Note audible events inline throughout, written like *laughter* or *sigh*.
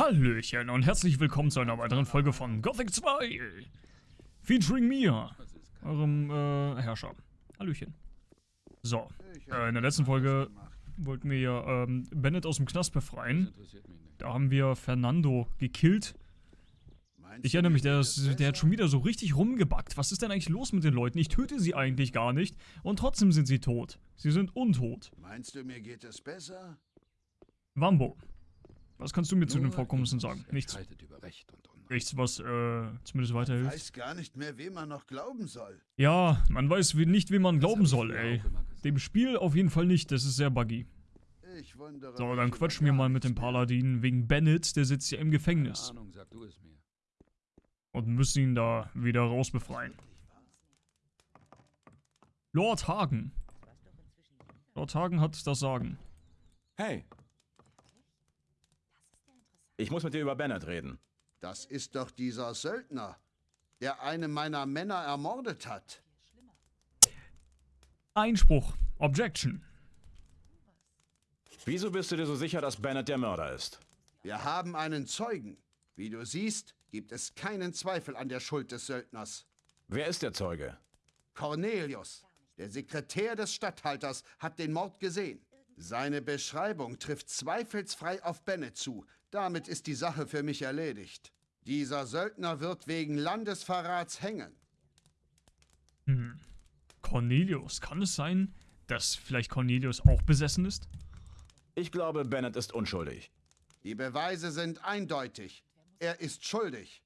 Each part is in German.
Hallöchen und herzlich willkommen zu einer weiteren Folge von Gothic 2. Featuring mir, eurem äh, Herrscher. Hallöchen. So, äh, in der letzten Folge wollten wir ja ähm, Bennett aus dem Knast befreien. Da haben wir Fernando gekillt. Ich erinnere mich, der, der hat schon wieder so richtig rumgebackt. Was ist denn eigentlich los mit den Leuten? Ich töte sie eigentlich gar nicht. Und trotzdem sind sie tot. Sie sind untot. Meinst du, mir geht es besser? Wambo, was kannst du mir zu den Nur Vorkommnissen sagen? Nichts. entscheidet über Recht und Unrecht. Nichts, was äh, zumindest weiterhilft. Weiß gar nicht mehr, wem man noch glauben soll. Ja, man weiß wie, nicht, wem man Das glauben soll, ey. Dem Spiel auf jeden Fall nicht, das ist sehr buggy. Ich wundere So, dann quatschen wir mal mit dem. Paladin wegen Bennett, der sitzt ja im Gefängnis. Ahnung, sag du es mir. Und müssen ihn da wieder rausbefreien. Lord Hagen. Lord Hagen hat das Sagen. Hey. Ich muss mit dir über Bennett reden. Das ist doch dieser Söldner, der eine meiner Männer ermordet hat. Einspruch. Objection. Wieso bist du dir so sicher, dass Bennett der Mörder ist? Wir haben einen Zeugen. Wie du siehst, gibt es keinen Zweifel an der Schuld des Söldners. Wer ist der Zeuge? Cornelius, der Sekretär des Statthalters, hat den Mord gesehen. Seine Beschreibung trifft zweifelsfrei auf Bennett zu. Damit ist die Sache für mich erledigt. Dieser Söldner wird wegen Landesverrats hängen. Hm. Cornelius. Kann es sein, dass vielleicht Cornelius auch besessen ist? Ich glaube, Bennett ist unschuldig. Die Beweise sind eindeutig. Er ist schuldig.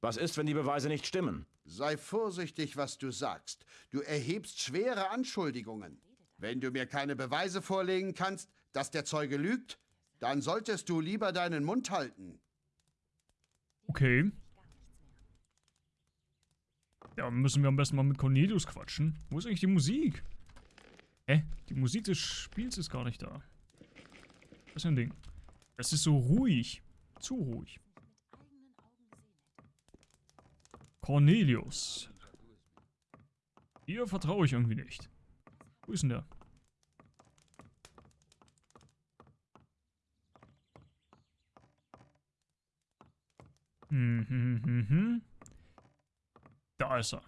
Was ist, wenn die Beweise nicht stimmen? Sei vorsichtig, was du sagst. Du erhebst schwere Anschuldigungen. Wenn du mir keine Beweise vorlegen kannst, dass der Zeuge lügt, dann solltest du lieber deinen Mund halten. Okay. Ja, müssen wir am besten mal mit Cornelius quatschen. Wo ist eigentlich die Musik? Hä? Die Musik des Spiels ist gar nicht da. Was ist ein Ding? Es ist so ruhig. Zu ruhig. Cornelius. Hier vertraue ich irgendwie nicht. Wo ist denn der? Hm, hm, hm, hm. Da ist er.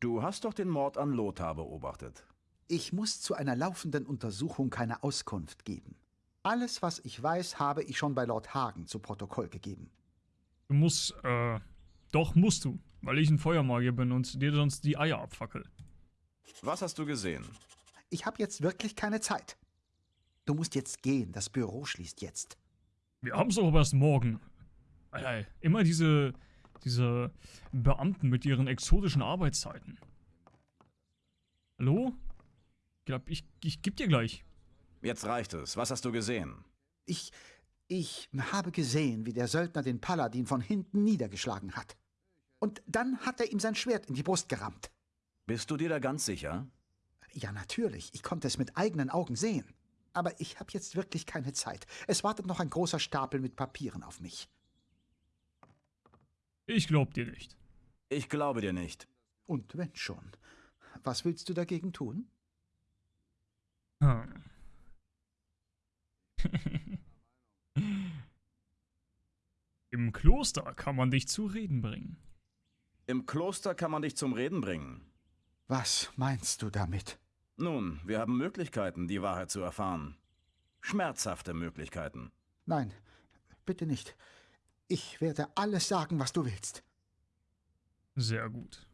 Du hast doch den Mord an Lothar beobachtet. Ich muss zu einer laufenden Untersuchung keine Auskunft geben. Alles, was ich weiß, habe ich schon bei Lord Hagen zu Protokoll gegeben. Du musst, äh, doch musst du, weil ich ein Feuermagier bin und dir sonst die Eier abfackel. Was hast du gesehen? Ich habe jetzt wirklich keine Zeit. Du musst jetzt gehen, das Büro schließt jetzt. Wir haben's doch aber erst morgen. Ei, ei, immer diese, diese Beamten mit ihren exotischen Arbeitszeiten. Hallo? Ich glaub, ich, ich geb dir gleich. Jetzt reicht es. Was hast du gesehen? Ich, ich habe gesehen, wie der Söldner den Paladin von hinten niedergeschlagen hat. Und dann hat er ihm sein Schwert in die Brust gerammt. Bist du dir da ganz sicher? Ja, natürlich, ich konnte es mit eigenen Augen sehen. Aber ich habe jetzt wirklich keine Zeit. Es wartet noch ein großer Stapel mit Papieren auf mich. Ich glaub dir nicht. Ich glaube dir nicht. Und wenn schon, was willst du dagegen tun? Hm. *laughs* Im Kloster kann man dich zu reden bringen. Im Kloster kann man dich zum Reden bringen. Was meinst du damit? Nun, wir haben Möglichkeiten, die Wahrheit zu erfahren. Schmerzhafte Möglichkeiten. Nein, bitte nicht. Ich werde alles sagen, was du willst. Sehr gut.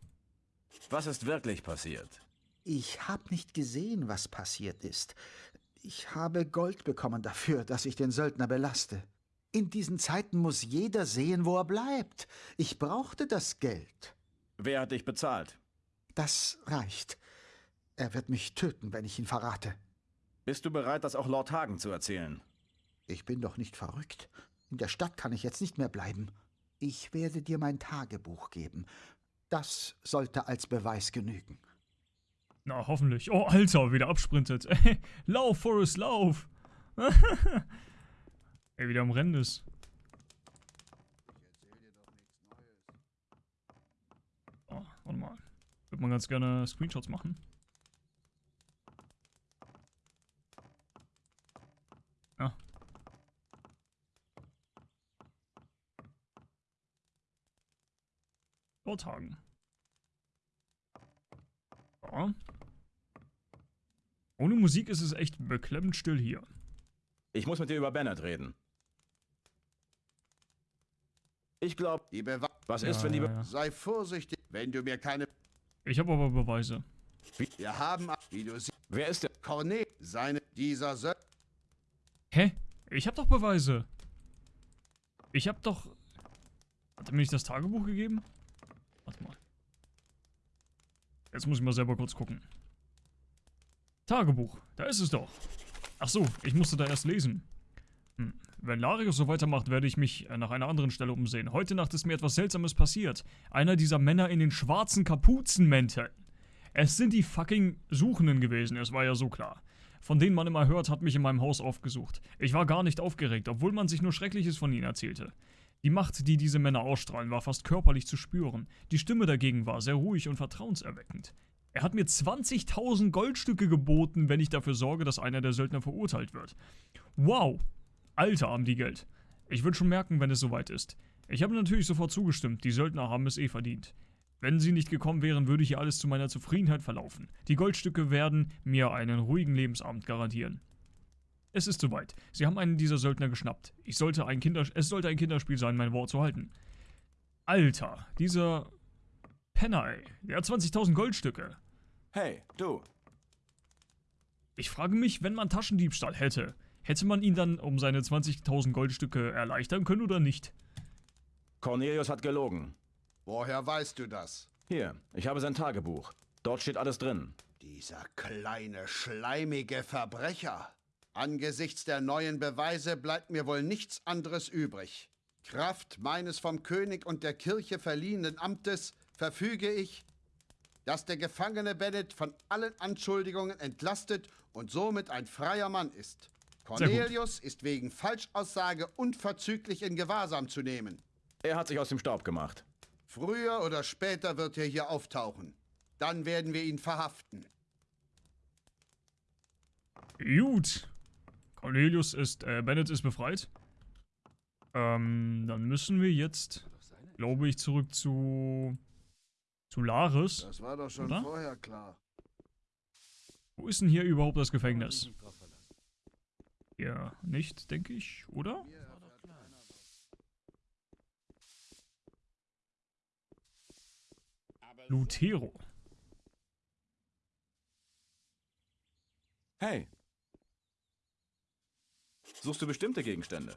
Was ist wirklich passiert? Ich habe nicht gesehen, was passiert ist. Ich habe Gold bekommen dafür, dass ich den Söldner belaste. In diesen Zeiten muss jeder sehen, wo er bleibt. Ich brauchte das Geld. Wer hat dich bezahlt? Das reicht. Er wird mich töten, wenn ich ihn verrate. Bist du bereit, das auch Lord Hagen zu erzählen? Ich bin doch nicht verrückt. In der Stadt kann ich jetzt nicht mehr bleiben. Ich werde dir mein Tagebuch geben. Das sollte als Beweis genügen. Na, hoffentlich. Oh, Alter, wieder absprintet. *laughs* lauf, Forrest, lauf. *laughs* Ey, wieder am Rennen ist. Oh, warte mal würde man ganz gerne Screenshots machen. Ah. Ja. Vortagen. Ja. Ohne Musik ist es echt beklemmend still hier. Ich muss mit dir über Bennett reden. Ich glaube, die Bewa Was ja, ist, wenn die Be ja, Sei vorsichtig, wenn du mir keine ich habe aber Beweise. Wir haben, wie du siehst, Wer ist der? Cornet, seine... Dieser Söldner... Hä? Ich habe doch Beweise. Ich habe doch... Hat er mir nicht das Tagebuch gegeben? Warte mal. Jetzt muss ich mal selber kurz gucken. Tagebuch. Da ist es doch. Ach so, ich musste da erst lesen. Hm. Wenn Larius so weitermacht, werde ich mich äh, nach einer anderen Stelle umsehen. Heute Nacht ist mir etwas Seltsames passiert. Einer dieser Männer in den schwarzen Kapuzenmänteln. Es sind die fucking Suchenden gewesen, es war ja so klar. Von denen man immer hört, hat mich in meinem Haus aufgesucht. Ich war gar nicht aufgeregt, obwohl man sich nur Schreckliches von ihnen erzählte. Die Macht, die diese Männer ausstrahlen, war fast körperlich zu spüren. Die Stimme dagegen war sehr ruhig und vertrauenserweckend. Er hat mir 20.000 Goldstücke geboten, wenn ich dafür sorge, dass einer der Söldner verurteilt wird. Wow! Alter, haben die Geld. Ich würde schon merken, wenn es soweit ist. Ich habe natürlich sofort zugestimmt, die Söldner haben es eh verdient. Wenn sie nicht gekommen wären, würde hier alles zu meiner Zufriedenheit verlaufen. Die Goldstücke werden mir einen ruhigen Lebensabend garantieren. Es ist soweit. Sie haben einen dieser Söldner geschnappt. Ich sollte ein Kinder es sollte ein Kinderspiel sein, mein Wort zu halten. Alter, dieser Penner, ey. Der hat 20.000 Goldstücke. Hey, du. Ich frage mich, wenn man Taschendiebstahl hätte, hätte man ihn dann um seine 20.000 Goldstücke erleichtern können oder nicht? Cornelius hat gelogen. Woher weißt du das? Hier, ich habe sein Tagebuch. Dort steht alles drin. Dieser kleine, schleimige Verbrecher. Angesichts der neuen Beweise bleibt mir wohl nichts anderes übrig. Kraft meines vom König und der Kirche verliehenen Amtes verfüge ich, dass der Gefangene Bennett von allen Anschuldigungen entlastet und somit ein freier Mann ist. Cornelius ist wegen Falschaussage unverzüglich in Gewahrsam zu nehmen. Er hat sich aus dem Staub gemacht. Früher oder später wird er hier auftauchen. Dann werden wir ihn verhaften. Gut. Cornelius ist, äh, Bennett ist befreit. Ähm, dann müssen wir jetzt, glaube ich, zurück zu, zu Laris. Das war doch schon Oder? vorher klar. Wo ist denn hier überhaupt das Gefängnis? Ja, nicht, denke ich, oder? Lutero. Hey. Suchst du bestimmte Gegenstände?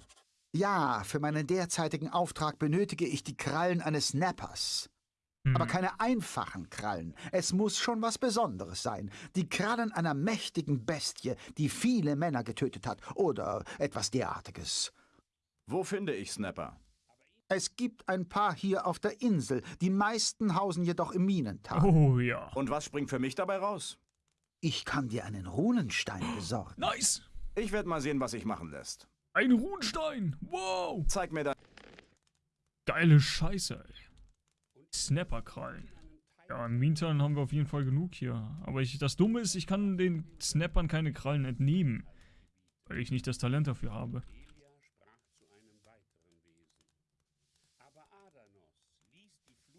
Ja, für meinen derzeitigen Auftrag benötige ich die Krallen eines Nappers. Hm. Aber keine einfachen Krallen. Es muss schon was Besonderes sein. Die Krallen einer mächtigen Bestie, die viele Männer getötet hat. Oder etwas derartiges. Wo finde ich Snapper? Es gibt ein paar hier auf der Insel. Die meisten hausen jedoch im Minental. Oh ja. Und was springt für mich dabei raus? Ich kann dir einen Runenstein besorgen. Nice. Ich werde mal sehen, was sich machen lässt. Ein Runenstein. Wow. Zeig mir da. Geile Scheiße, ey. Snapperkrallen. Ja, im Mintan haben wir auf jeden Fall genug hier. Aber ich, das Dumme ist, ich kann den Snappern keine Krallen entnehmen. Weil ich nicht das Talent dafür habe.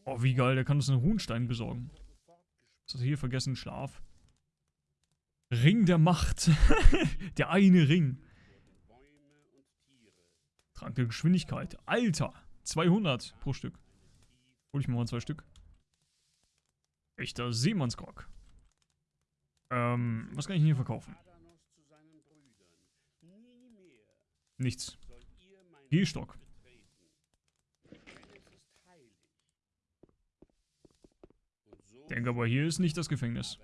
Oh, wie geil, der kann uns einen Runenstein besorgen. Was das hier? Vergessen Schlaf. Ring der Macht. *laughs* der eine Ring. Trank der Geschwindigkeit. Alter. 200 pro Stück. Hol ich mir mal zwei Stück. Echter Seemannsgrog. Ähm, was kann ich denn hier verkaufen? Nichts. Gehstock. Denke aber, hier ist nicht das Gefängnis.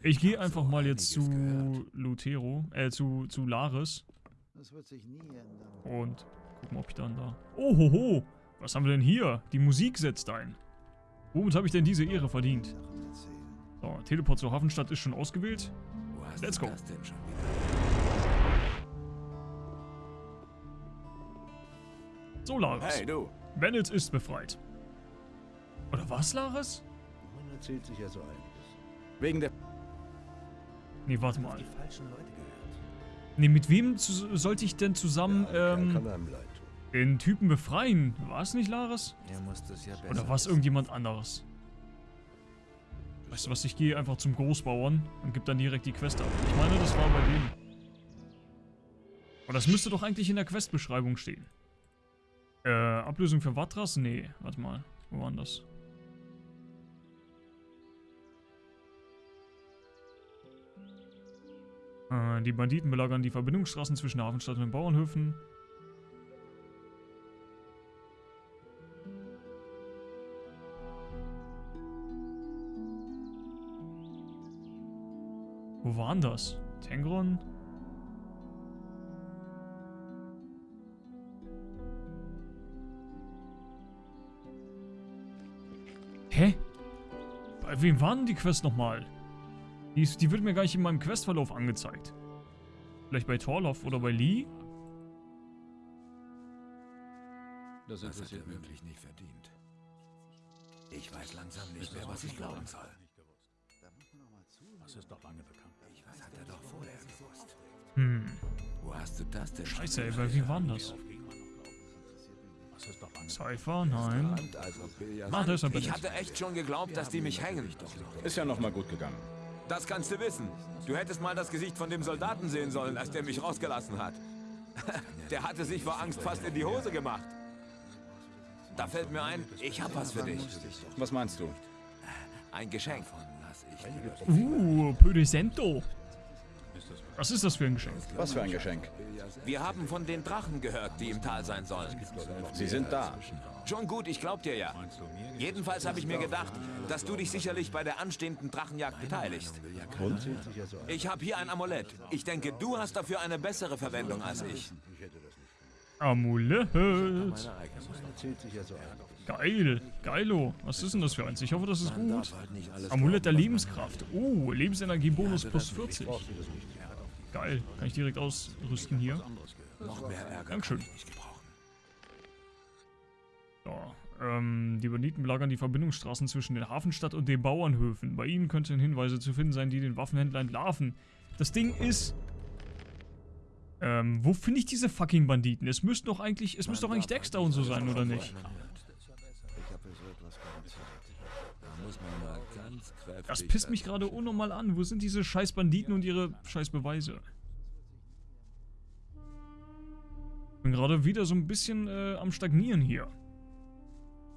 Ich gehe einfach mal jetzt zu Lutero, äh, zu, zu Laris Das wird sich nie ändern. und gucken, ob ich dann da... Ohoho! Was haben wir denn hier? Die Musik setzt ein. Womit habe ich denn diese Ehre verdient? So, Teleport zur Hafenstadt ist schon ausgewählt. Let's go. So, Laris. Hey, du. Bennett ist befreit. Oder was, Laris? Man erzählt sich ja so einiges. Wegen der. Nee, warte mal. falschen Leute gehört. Nee, mit wem zu, sollte ich denn zusammen, Ja, ähm... kann einem. Den Typen befreien. War es nicht Laris? Er muss das ja besser Oder war es irgendjemand anderes? Weißt du was, ich gehe einfach zum Großbauern und gebe dann direkt die Quest ab. Ich meine, das war bei dem. Aber das müsste doch eigentlich in der Questbeschreibung stehen. Äh, Ablösung für Watras? Nee, warte mal. Wo war denn das? Äh, die Banditen belagern die Verbindungsstraßen zwischen der Hafenstadt und den Bauernhöfen. Das? Tengron? Hä? Bei wem waren die Quests nochmal? Die, ist- die wird mir gar nicht in meinem Questverlauf angezeigt. Vielleicht bei Torloff oder bei Lee? Das hat er wirklich nicht verdient. Ich weiß langsam nicht mehr, was ich glauben soll. Das ist doch lange bekannt. Hast du das denn? Scheiße, ey, bei wem waren das? Das Cypher? Nein. Also Billard. Ah, da ist er Ich hatte echt schon geglaubt, dass die mich hängen. Ist ja noch mal gut gegangen. Das kannst du wissen. Du hättest mal das Gesicht von dem Soldaten sehen sollen, als der mich rausgelassen hat. *laughs* Der hatte sich vor Angst fast in die Hose gemacht. Da fällt mir ein, ich hab was für dich. Was meinst du? Ein Geschenk. Uh, Pödesento. Was ist das für ein Geschenk? Was für ein Geschenk. Wir haben von den Drachen gehört, die im Tal sein sollen. Sie sind da. Schon gut, ich glaub dir ja. Jedenfalls habe ich mir gedacht, dass du dich sicherlich bei der anstehenden Drachenjagd beteiligst. Und? Ich habe hier ein Amulett. Ich denke, du hast dafür eine bessere Verwendung als ich. Amulett. Geil. Geilo. Was ist denn das für eins? Ich hoffe, das ist gut. Halt Amulett der Lebenskraft. Oh, Lebensenergie-Bonus plus 40. Geil. Kann ich direkt ausrüsten hier. noch mehr Ärger. Dankeschön. nicht gebrauchen. So, ähm, die Banditen belagern die Verbindungsstraßen zwischen der Hafenstadt und den Bauernhöfen. Bei ihnen könnten Hinweise zu finden sein, die den Waffenhändler entlarven. Das Ding ist... Ähm, wo finde ich diese fucking Banditen? Es müsste doch eigentlich, es müsste doch eigentlich Dexter und so sein, oder nicht? Ich habe für so etwas. Da muss man Das pisst mich gerade unnormal an. Wo sind diese scheiß Banditen und ihre scheiß Beweise? Bin gerade wieder so ein bisschen äh, am Stagnieren hier.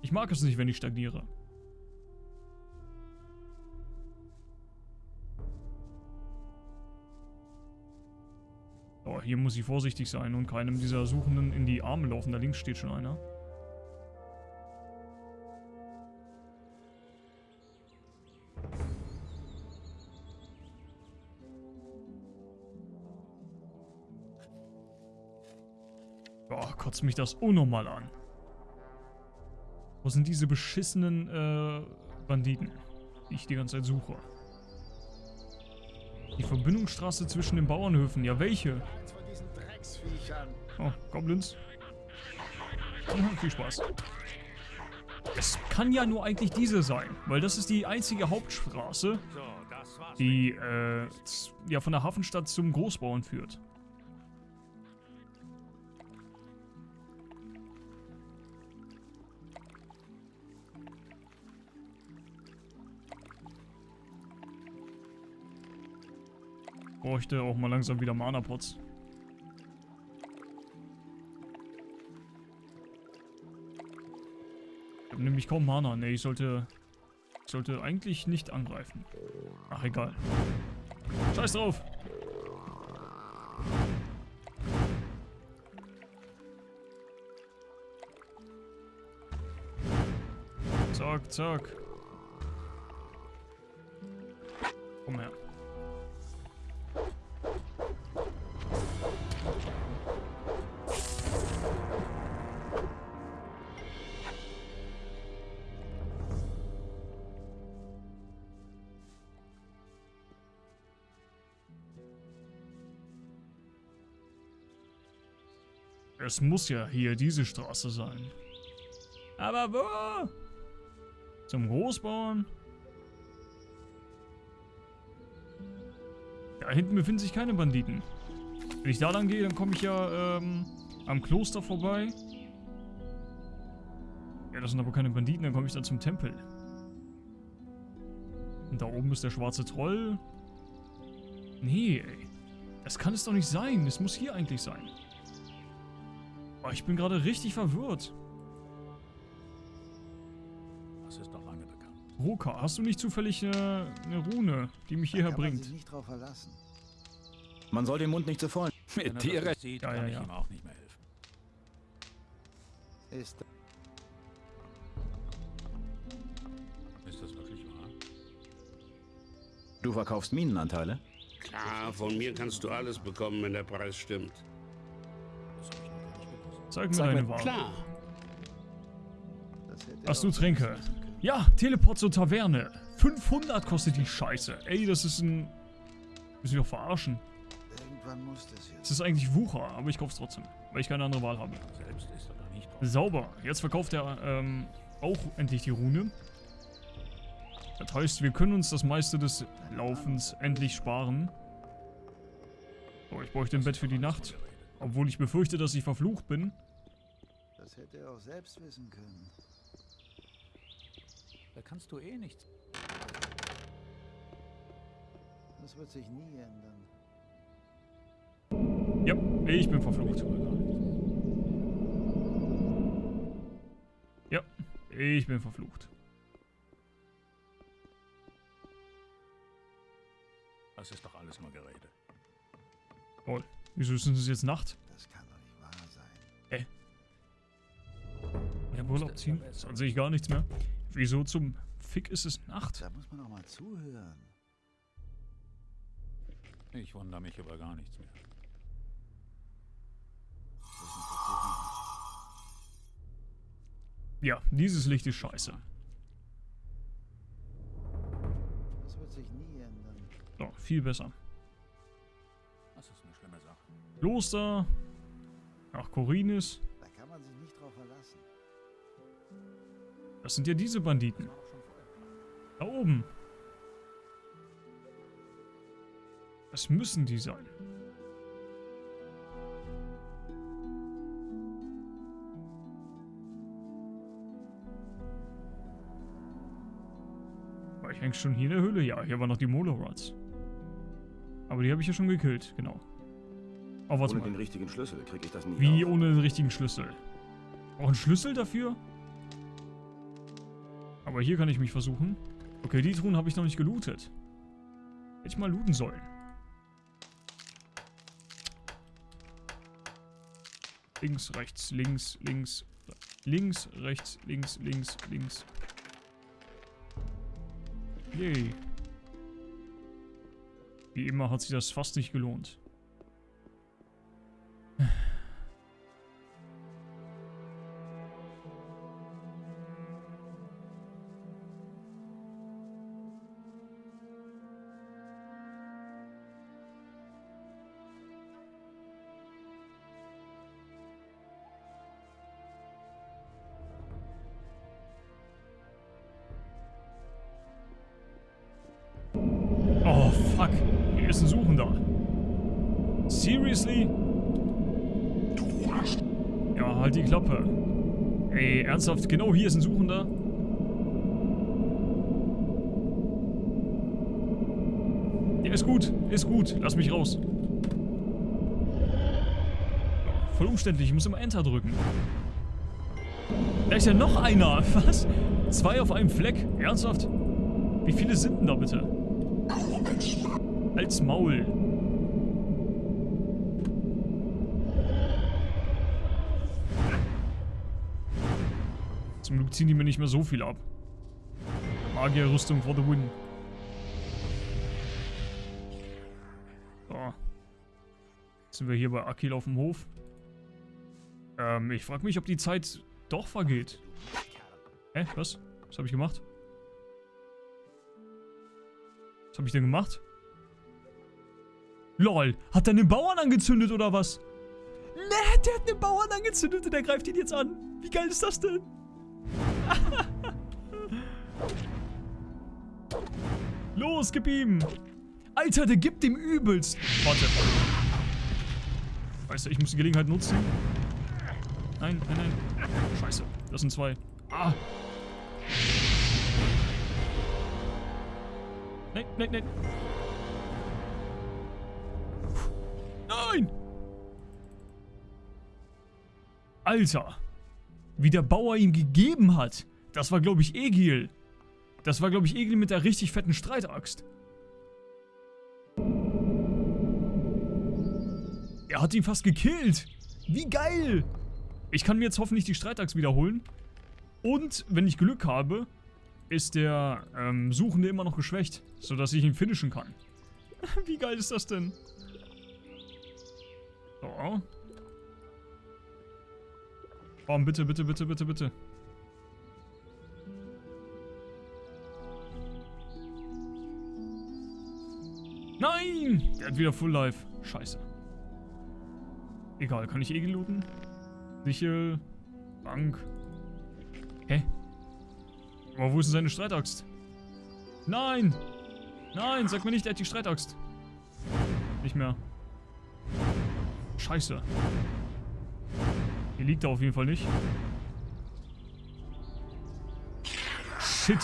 Ich mag es nicht, wenn ich stagniere. So, hier muss ich vorsichtig sein und keinem dieser Suchenden in die Arme laufen. Da links steht schon einer. Boah, kotzt mich das unnormal an. Wo sind diese beschissenen äh, Banditen, die ich die ganze Zeit suche? Die Verbindungsstraße zwischen den Bauernhöfen. Ja, welche? Oh, Goblins. Ja, viel Spaß. Es kann ja nur eigentlich diese sein, weil das ist die einzige Hauptstraße, die äh, ja von der Hafenstadt zum Großbauern führt. Bräuchte auch mal langsam wieder Mana-Pots. Ich habe nämlich kaum Mana. Ne, ich sollte... Ich sollte eigentlich nicht angreifen. Ach, egal. Scheiß drauf! Zack, zack. Es muss ja hier diese Straße sein. Aber wo? Zum Großbauern? Da hinten befinden sich keine Banditen. Wenn ich da lang gehe, dann komme ich ja ähm, am Kloster vorbei. Ja, das sind aber keine Banditen, dann komme ich dann zum Tempel. Und da oben ist der schwarze Troll. Nee, ey. Das kann es doch nicht sein. Das muss hier eigentlich sein. Oh, ich bin gerade richtig verwirrt. Das ist doch lange bekannt. Roka, hast du nicht zufällig äh, eine Rune, die mich hierher man bringt? sich nicht drauf verlassen. Man soll den Mund nicht zu voll. Wenn er Mit dir nicht sieht, Ja, kann ja, ich ja. ihm auch nicht mehr helfen. Ist Ist das wirklich wahr? Du verkaufst Minenanteile? Klar, von mir kannst du alles bekommen, wenn der Preis stimmt. Zeig mir Sag deine mir- Ware. Klar. Hast du Tränke? Ja, Teleport zur Taverne. 500 kostet die Scheiße. Ey, das ist ein... Müssen wir doch verarschen. Irgendwann muss das Es ist eigentlich Wucher, aber ich kauf's trotzdem, weil ich keine andere Wahl habe. Selbst ist er da nicht drauf. Sauber. Jetzt verkauft er ähm, auch endlich die Rune. Das heißt, wir können uns das meiste des Laufens endlich sparen. So, ich bräuchte ein Bett für die Nacht. Obwohl ich befürchte, dass ich verflucht bin. Das hätte er auch selbst wissen können. Da kannst du eh nichts. Das wird sich nie ändern. Ja, ich bin verflucht. Ja, ich bin verflucht. Das ist doch alles nur Gerede. Toll. Wieso ist es jetzt Nacht? Das kann doch nicht wahr sein. Ja, Urlaub ziehen? Dann sehe ich gar nichts mehr. Wieso zum Fick ist es Nacht? Da muss man auch mal zuhören. Ich wundere mich über gar nichts mehr. Ja, dieses Licht ist scheiße. Das wird sich nie ändern. So, viel besser. Kloster. Ach, Korinis. Da kann man sich nicht drauf verlassen. Das sind ja diese Banditen. Da oben. Das müssen die sein. War ich eigentlich schon hier in der Höhle? Ja, hier waren noch die Molorods. Aber die habe ich ja schon gekillt, genau. Oh, warte Ohne mal. den richtigen Schlüssel kriege ich das nie Wie auf. ohne den richtigen Schlüssel? Auch einen Schlüssel dafür? Aber hier kann ich mich versuchen. Okay, die Truhen habe ich noch nicht gelootet. Hätte ich mal looten sollen. Links, rechts, links, links, links, rechts, links, links, links. Yay. Wie immer hat sich das fast nicht gelohnt. Seriously? Ja, halt die Klappe. Ey, ernsthaft? Genau hier ist ein Suchender? Ja, ist gut. Ist gut. Lass mich raus. Voll umständlich. Ich muss immer Enter drücken. Da ist ja noch einer. *laughs* Was? Zwei auf einem Fleck? Ernsthaft? Wie viele sind denn da bitte? Als Maul. Ziehen die mir nicht mehr so viel ab. Magierrüstung for the win. So. Jetzt sind wir hier bei Akil auf dem Hof. Ähm, ich frage mich, ob die Zeit doch vergeht. Hä? Was? Was habe ich gemacht? Was habe ich denn gemacht? LOL, hat er einen Bauern angezündet oder was? Ne, der hat einen Bauern angezündet und der greift ihn jetzt an. Wie geil ist das denn? Los, gib ihm. Alter, der gibt ihm übelst. Warte. Weißt du, ich muss die Gelegenheit nutzen. Nein, nein, nein. Scheiße, das sind zwei. Ah. Nein, nein, nein. Nein! Alter. Wie der Bauer ihm gegeben hat. Das war, glaube ich, Egil. Das war, glaube ich, Egil mit der richtig fetten Streitaxt. Er hat ihn fast gekillt. Wie geil. Ich kann mir jetzt hoffentlich die Streitaxt wiederholen. Und, wenn ich Glück habe, ist der ähm, Suchende immer noch geschwächt, sodass ich ihn finishen kann. *laughs* Wie geil ist das denn? So. Oh, bitte, bitte, bitte, bitte, bitte. Nein! Der hat wieder Full Life. Scheiße. Egal, kann ich eh gelooten? Sichel. Bank. Hä? Aber wo ist denn seine Streitaxt? Nein! Nein, sag mir nicht, er hat die Streitaxt. Nicht mehr. Scheiße. Hier liegt er auf jeden Fall nicht. Shit.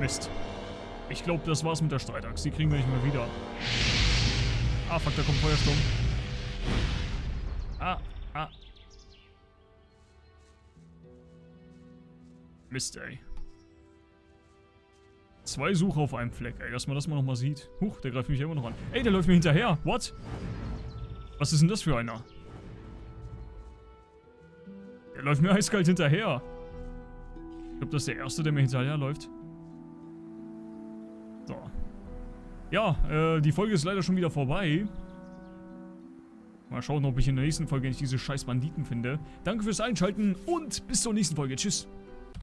Mist. Ich glaube, das war's mit der Streitaxt. Die kriegen wir nicht mehr wieder. Ah, fuck, da kommt Feuersturm. Ah, ah. Mist, ey. Zwei Suche auf einem Fleck, ey, dass man das mal nochmal sieht. Huch, der greift mich immer noch an. Ey, der läuft mir hinterher. What? Was ist denn das für einer? Der läuft mir eiskalt hinterher. Ich glaube, das ist der Erste, der mir hinterher läuft. So. Ja, äh, die Folge ist leider schon wieder vorbei. Mal schauen, ob ich in der nächsten Folge nicht diese scheiß Banditen finde. Danke fürs Einschalten und bis zur nächsten Folge. Tschüss.